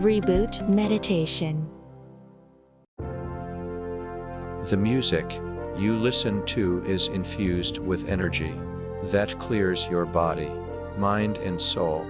Reboot Meditation. The music you listen to is infused with energy that clears your body, mind, and soul